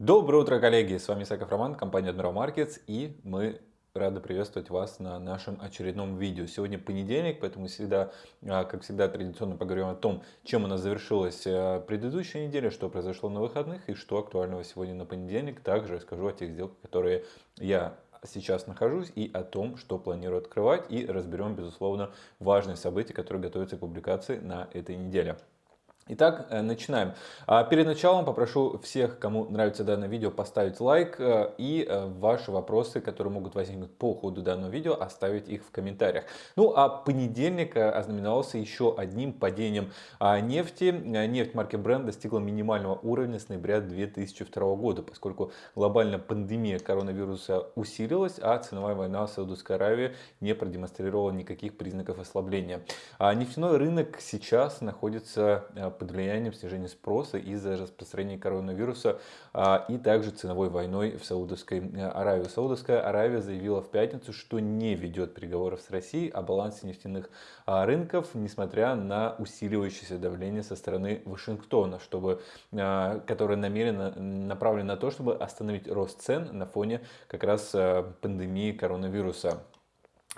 Доброе утро, коллеги! С вами Саков Роман, компания Admiral Markets, и мы рады приветствовать вас на нашем очередном видео. Сегодня понедельник, поэтому всегда, а, как всегда, традиционно поговорим о том, чем у нас завершилась а, предыдущая неделя, что произошло на выходных и что актуального сегодня на понедельник. Также расскажу о тех сделках, которые я сейчас нахожусь и о том, что планирую открывать и разберем, безусловно, важные события, которые готовятся к публикации на этой неделе. Итак, э, начинаем. А, перед началом попрошу всех, кому нравится данное видео, поставить лайк э, и э, ваши вопросы, которые могут возникнуть по ходу данного видео, оставить их в комментариях. Ну а понедельник ознаменовался еще одним падением а, нефти. Нефть марки Brent достигла минимального уровня с ноября 2002 года, поскольку глобальная пандемия коронавируса усилилась, а ценовая война в Саудовской Аравии не продемонстрировала никаких признаков ослабления. А нефтяной рынок сейчас находится под влиянием снижения спроса из-за распространения коронавируса а, и также ценовой войной в Саудовской э, Аравии. Саудовская Аравия заявила в пятницу, что не ведет переговоров с Россией о балансе нефтяных а, рынков, несмотря на усиливающееся давление со стороны Вашингтона, чтобы, а, которое намеренно направлено на то, чтобы остановить рост цен на фоне как раз э, пандемии коронавируса.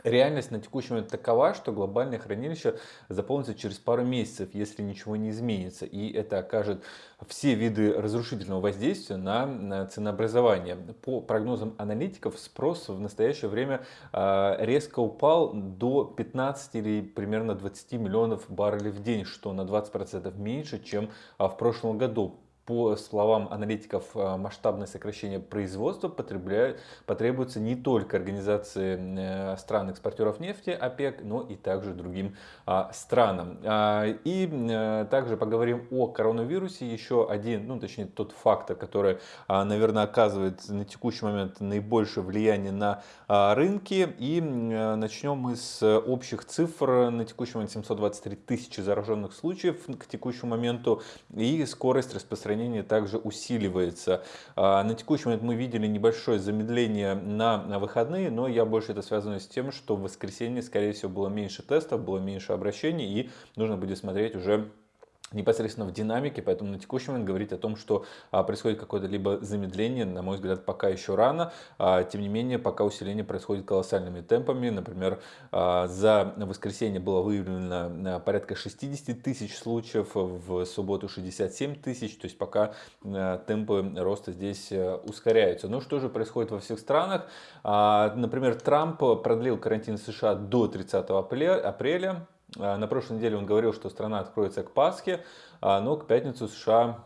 Реальность на текущий момент такова, что глобальное хранилище заполнится через пару месяцев, если ничего не изменится. И это окажет все виды разрушительного воздействия на, ценообразование. По прогнозам аналитиков, спрос в настоящее время э, резко упал до 15 или примерно 20 миллионов баррелей в день, что на 20% меньше, чем а, в прошлом году по словам аналитиков, э, масштабное сокращение производства потребуется не только организации э, стран-экспортеров нефти ОПЕК, но и также другим а, странам. А, и э, также поговорим о коронавирусе. Еще один, ну точнее тот фактор, который, а, наверное, оказывает на текущий момент наибольшее влияние на рынки. И начнем мы с общих цифр. На текущий момент 723 тысячи зараженных случаев к текущему моменту и скорость распространения распространение также усиливается. А, на текущий момент мы видели небольшое замедление на выходные, но я больше это связано с тем, что в воскресенье, скорее всего, было меньше тестов, было меньше обращений, и нужно будет смотреть уже непосредственно в динамике, поэтому на текущий момент говорить о том, что а, происходит какое-то либо замедление, на мой взгляд, пока еще рано. А, тем не менее, пока усиление происходит колоссальными темпами. Например, а, за воскресенье было выявлено порядка 60 тысяч случаев, в субботу 67 тысяч, то есть пока темпы роста здесь а, ускоряются. Ну что же происходит во всех странах? Например, Трамп продлил карантин США до 30 апреля, на прошлой неделе он говорил, что страна откроется к Пасхе, а, но к пятницу США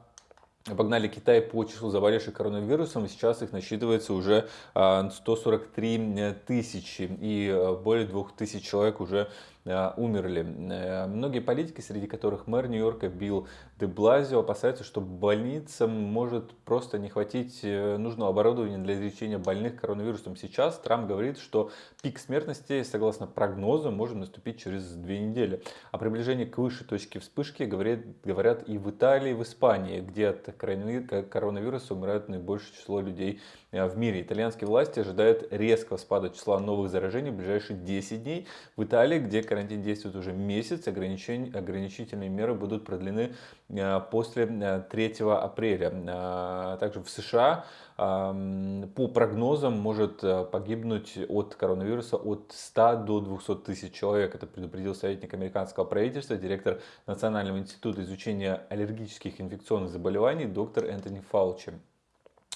Обогнали Китай по числу заболевших коронавирусом, сейчас их насчитывается уже 143 а, тысячи, и более 2000 человек уже умерли. Э, многие политики, среди которых мэр Нью-Йорка Билл де Блазио, опасаются, что больницам может просто не хватить э, нужного оборудования для лечения больных коронавирусом. Сейчас Трамп говорит, что пик смертности, согласно прогнозу, может наступить через две недели. О приближении к высшей точке вспышки говорят, говорят и в Италии, и в Испании, где от коронавируса умирают наибольшее число людей в мире. Итальянские власти ожидают резкого спада числа новых заражений в ближайшие 10 дней. В Италии, где карантин действует уже месяц, ограничительные меры будут продлены э, после 3 э, апреля. Э, также в США по прогнозам может погибнуть от коронавируса от 100 до 200 тысяч человек. Это предупредил советник американского правительства, директор Национального института изучения аллергических инфекционных заболеваний доктор Энтони Фаучи.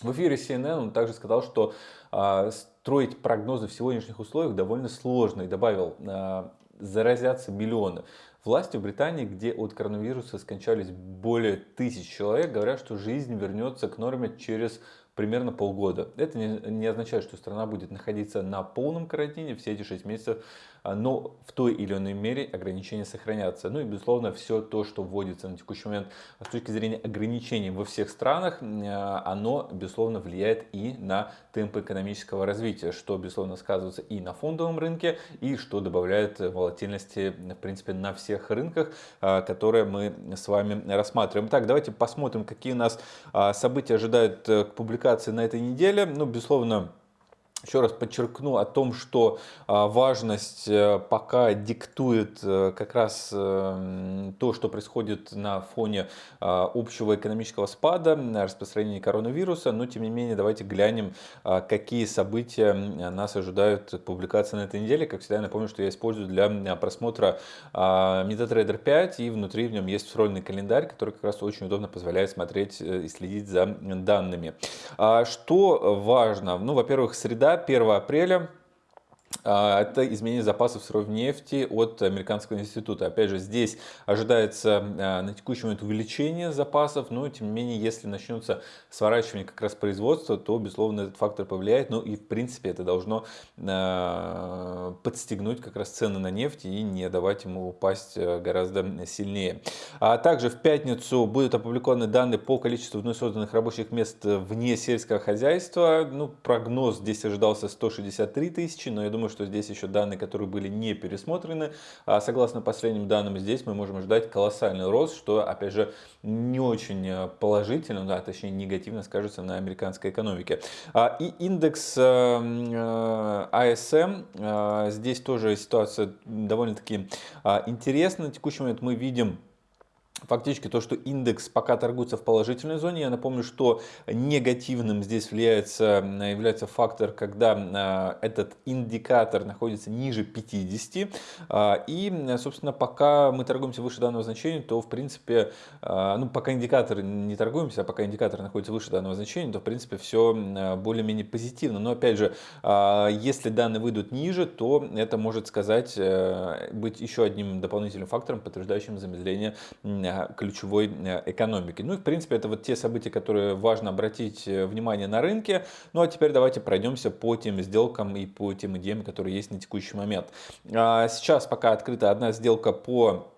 В эфире CNN он также сказал, что строить прогнозы в сегодняшних условиях довольно сложно и добавил, заразятся миллионы. Власти в Британии, где от коронавируса скончались более тысяч человек, говорят, что жизнь вернется к норме через примерно полгода. Это не, не означает, что страна будет находиться на полном карантине все эти 6 месяцев, но в той или иной мере ограничения сохранятся. Ну и безусловно все то, что вводится на текущий момент с точки зрения ограничений во всех странах, а, оно безусловно влияет и на темпы экономического развития, что безусловно сказывается и на фондовом рынке, и что добавляет волатильности в принципе на всех рынках, а, которые мы с вами рассматриваем. Так, давайте посмотрим, какие у нас события ожидают э, к публикации на этой неделе. Ну, безусловно, еще раз подчеркну о том, что а, важность э, пока диктует э, как раз э, то, что происходит на фоне а, общего экономического спада, распространения коронавируса, но тем не менее давайте глянем, а, какие события нас ожидают публикации на этой неделе. Как всегда, я напомню, что я использую для просмотра MetaTrader 5 и внутри в нем есть встроенный календарь, который как раз очень удобно позволяет смотреть и следить за данными. Что важно? Ну, во-первых, среда 1 апреля это изменение запасов сырой нефти от Американского института. Опять же, здесь ожидается а, на текущий момент увеличение запасов, но тем не менее, если начнется сворачивание как раз производства, то, безусловно, этот фактор повлияет. Ну и, в принципе, это должно а, подстегнуть как раз цены на нефть и не давать ему упасть гораздо сильнее. А также в пятницу будут опубликованы данные по количеству вновь созданных рабочих мест вне сельского хозяйства. Ну, прогноз здесь ожидался 163 тысячи, но я думаю, что здесь еще данные, которые были не пересмотрены. А согласно последним данным, здесь мы можем ожидать колоссальный рост, что, опять же, не очень э, положительно, да, точнее негативно скажется на американской экономике. А, и индекс э, э, здесь тоже ситуация довольно-таки а, интересна. На текущий момент мы видим фактически то, что индекс пока торгуется в положительной зоне. Я напомню, что негативным здесь является, является фактор, когда э, этот индикатор находится ниже 50. А, и, собственно, пока мы торгуемся выше данного значения, то, в принципе, ну, пока индикатор не торгуемся, а пока индикатор находится выше данного значения, то, в принципе, все более-менее позитивно. Но, опять же, если данные выйдут ниже, то это может сказать, э, быть еще одним дополнительным фактором, подтверждающим замедление ключевой э, экономики. Ну и в принципе это вот те события, которые важно обратить э, внимание на рынке. Ну а теперь давайте пройдемся по тем сделкам и по тем идеям, которые есть на текущий момент. А, сейчас пока открыта одна сделка по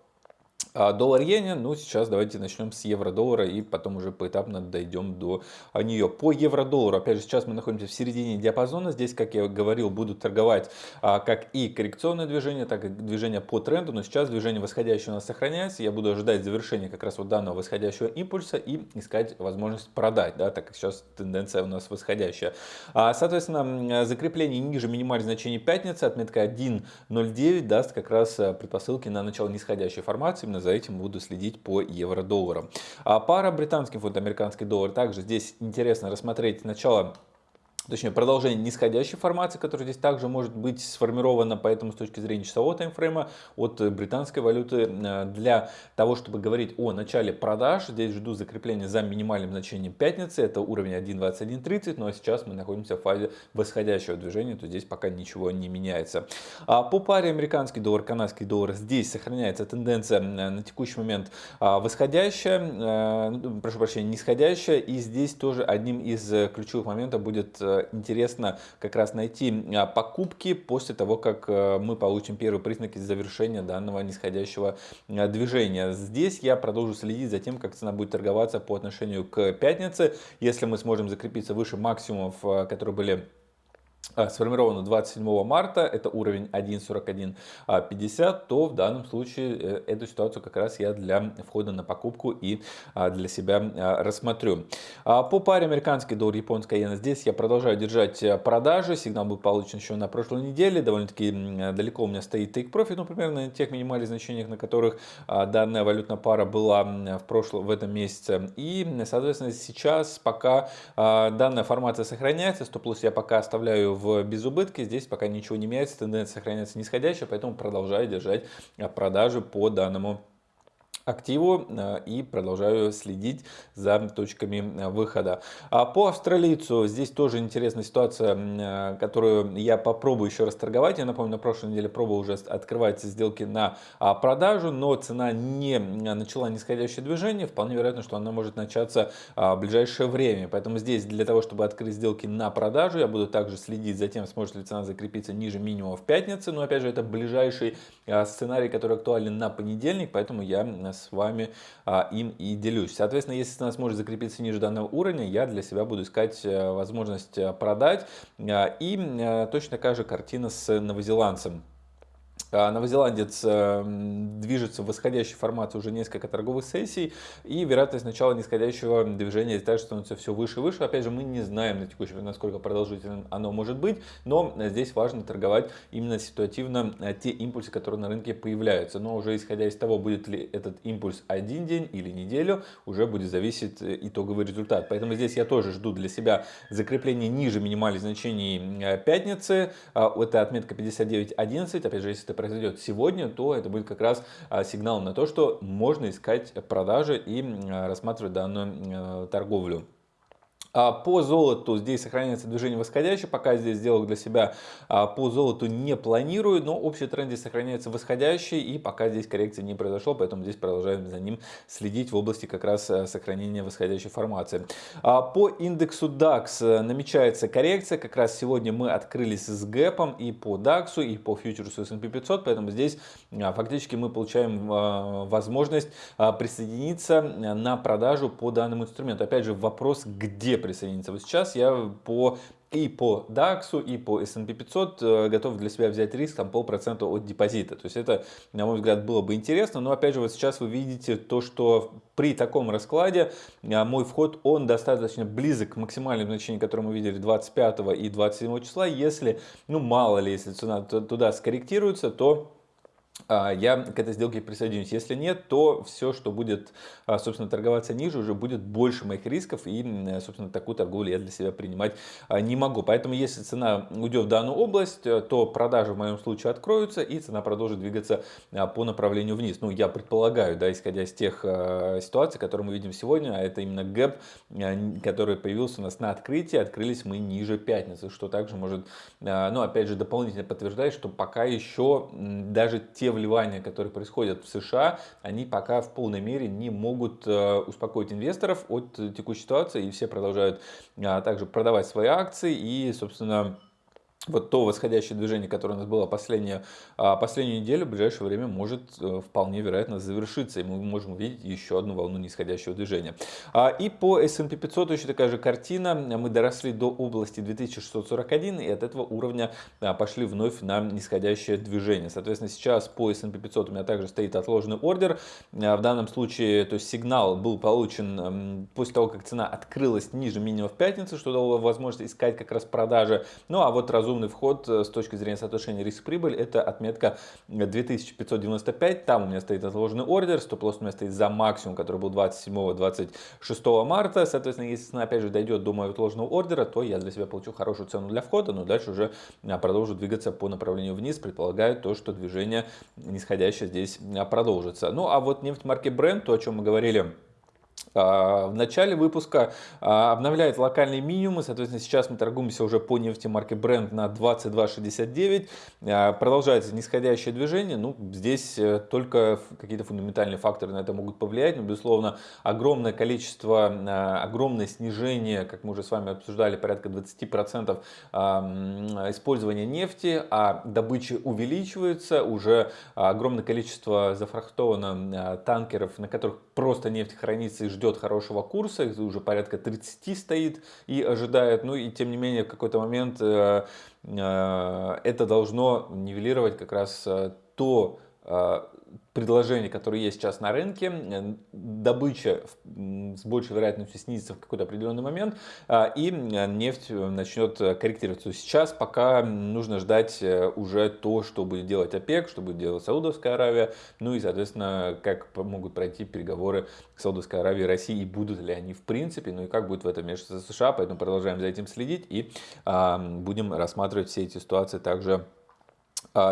а доллар иене, ну сейчас давайте начнем с евро-доллара и потом уже поэтапно дойдем до а, нее. По евро-доллару, опять же, сейчас мы находимся в середине диапазона. Здесь, как я говорил, будут торговать а, как и коррекционное движение, так и движение по тренду. Но сейчас движение восходящее у нас сохраняется. Я буду ожидать завершения как раз вот данного восходящего импульса и искать возможность продать, да, так как сейчас тенденция у нас восходящая. А, соответственно, закрепление ниже минимальных значений пятницы, отметка 1.09 даст как раз предпосылки на начало нисходящей формации именно за этим буду следить по евро-доллару. А пара британский фунт, американский доллар. Также здесь интересно рассмотреть начало точнее продолжение нисходящей формации, которая здесь также может быть сформирована, поэтому с точки зрения часового таймфрейма от британской валюты э, для того, чтобы говорить о начале продаж, здесь жду закрепления за минимальным значением пятницы, это уровень 1.2130, но сейчас мы находимся в фазе восходящего движения, то здесь пока ничего не меняется. А по паре американский доллар, канадский доллар, здесь сохраняется тенденция на текущий момент а, восходящая, э, ну, прошу прощения, нисходящая, и здесь тоже одним из ключевых моментов будет э, интересно как раз найти а, покупки после того, как э, мы получим первые признаки завершения данного нисходящего а, движения. Здесь я продолжу следить за тем, как цена будет торговаться по отношению к пятнице. Если мы сможем закрепиться выше максимумов, э, которые были сформировано 27 марта, это уровень 1.4150, то в данном случае э, эту ситуацию как раз я для входа на покупку и а, для себя а, рассмотрю. По паре американский доллар, японская иена, здесь я продолжаю держать э, продажи, сигнал был получен еще на прошлой неделе, довольно-таки далеко у меня стоит take profit, ну примерно на тех минимальных значениях, на которых данная валютная пара была в прошлом, в этом месяце. И, соответственно, сейчас пока данная формация сохраняется, стоп-лосс я пока оставляю в безубытке. Здесь пока ничего не меняется, тенденция сохраняется нисходящая, поэтому продолжаю держать продажи по данному активу э, и продолжаю следить за точками э, выхода. А по австралийцу здесь тоже интересная ситуация, э, которую я попробую еще раз торговать. Я напомню, на прошлой неделе пробовал уже открывать сделки на а, продажу, но цена не начала нисходящее движение. Вполне вероятно, что она может начаться а, в ближайшее время. Поэтому здесь для того, чтобы открыть сделки на продажу, я буду также следить за тем, сможет ли цена закрепиться ниже минимума в пятницу. Но опять же, это ближайший сценарий, который актуален на понедельник, поэтому я с вами а, им и делюсь. Соответственно, если цена сможет закрепиться ниже данного уровня, я для себя буду искать э, возможность э, продать. А, и э, точно такая же картина с новозеландцем. А, новозеландец эм, движется в восходящей формации уже несколько торговых сессий, и вероятность начала нисходящего движения также становится все выше и выше. Опять же, мы не знаем на текущий момент, насколько продолжительным оно может быть, но здесь важно торговать именно ситуативно э, те импульсы, которые на рынке появляются. Но уже исходя из того, будет ли этот импульс один день или неделю, уже будет зависеть э, итоговый результат. Поэтому здесь я тоже жду для себя закрепление ниже минимальных значений э, пятницы. А, это отметка 59.11. Опять же, если это произойдет сегодня, то это будет как раз а, сигнал на то, что можно искать продажи и рассматривать данную э, торговлю. А по золоту здесь сохраняется движение восходящее, пока здесь сделок для себя а, по золоту не планирую, но общий тренд здесь сохраняется восходящий и пока здесь коррекции не произошло, поэтому здесь продолжаем за ним следить в области как раз э, сохранения восходящей формации. А по индексу DAX э, намечается коррекция, как раз сегодня мы открылись с гэпом и по DAX, и по фьючерсу S&P 500, поэтому здесь фактически мы получаем возможность присоединиться на продажу по данному инструменту. Опять же вопрос, где присоединиться. Вот сейчас я по и по DAX, и по S&P 500 э, готов для себя взять риск там полпроцента от депозита. То есть это, на мой взгляд, было бы интересно. Но опять же, вот сейчас вы видите то, что при таком раскладе э, мой вход, он достаточно близок к максимальным значениям, которые мы видели 25 и 27 числа. Если, ну мало ли, если цена туда скорректируется, то я к этой сделке присоединюсь. Если нет, то все, что будет, а, собственно, торговаться ниже, уже будет больше моих рисков. И, собственно, такую торговлю я для себя принимать а, не могу. Поэтому, если цена уйдет в данную область, э, то продажи в моем случае откроются, и цена продолжит двигаться по направлению вниз. Ну, я предполагаю, да, исходя из тех ситуаций, которые мы видим сегодня, а это именно гэп, который появился у нас на открытии. Открылись мы ниже пятницы, что также может, ну, опять же, дополнительно подтверждать, что пока еще даже те те вливания, которые происходят в США, они пока в полной мере не могут э, успокоить инвесторов от текущей ситуации, и все продолжают а, также продавать свои акции и, собственно, вот то восходящее движение, которое у нас было последнюю, а, последнюю неделю, в ближайшее время может э, вполне вероятно завершиться, и мы можем увидеть еще одну волну нисходящего движения. А, и по S&P 500 еще такая же картина. Мы доросли до области 2641, и от этого уровня а, пошли вновь на нисходящее движение. Соответственно, сейчас по S&P 500 у меня также стоит отложенный ордер. В данном случае, то есть сигнал был получен после того, как цена открылась ниже минимума в пятницу, что дало возможность искать как раз продажи. Ну а вот разумно разумный вход э, с точки зрения соотношения риск-прибыль, это отметка 2595, там у меня стоит отложенный ордер, стоп-лосс у меня стоит за максимум, который был 27-26 марта, соответственно, если цена опять же дойдет до моего отложенного ордера, то я для себя получу хорошую цену для входа, но дальше уже а, продолжу двигаться по направлению вниз, предполагаю то, что движение нисходящее здесь продолжится. Ну а вот нефть марки Brent, то о чем мы говорили в начале выпуска а, обновляет локальные минимумы, соответственно, сейчас мы торгуемся уже по нефти марки Brent на 22.69, а, продолжается нисходящее движение, ну, здесь э, только какие-то фундаментальные факторы на это могут повлиять, но, безусловно, огромное количество, огромное снижение, как мы уже с вами обсуждали, порядка 20% использования нефти, а добыча увеличивается, уже огромное количество зафрахтовано танкеров, на которых просто нефть хранится и ждет хорошего курса, их уже порядка 30 стоит и ожидает, ну и тем не менее в какой-то момент э, э, это должно нивелировать как раз э, то предложений, которые есть сейчас на рынке, э, добыча с большей вероятностью снизится в какой-то определенный момент, а, и э, нефть э, начнет корректироваться. Сейчас пока нужно ждать уже то, что будет делать ОПЕК, что будет делать Саудовская Аравия, ну и, соответственно, как могут пройти переговоры Саудовской Аравии и России, и будут ли они в принципе, ну и как будет в этом вмешиваться США, поэтому продолжаем за этим следить и будем рассматривать все эти ситуации также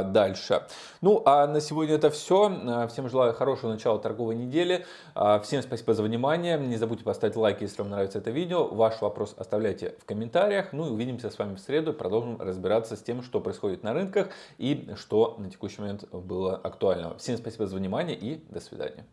дальше. Ну, а на сегодня это все. А, всем желаю хорошего начала торговой недели. А, всем спасибо за внимание. Не забудьте поставить лайк, если вам нравится это видео. Ваш вопрос оставляйте в комментариях. Ну и увидимся с вами в среду. Продолжим разбираться с тем, что происходит на рынках и что на текущий момент было актуального. Всем спасибо за внимание и до свидания.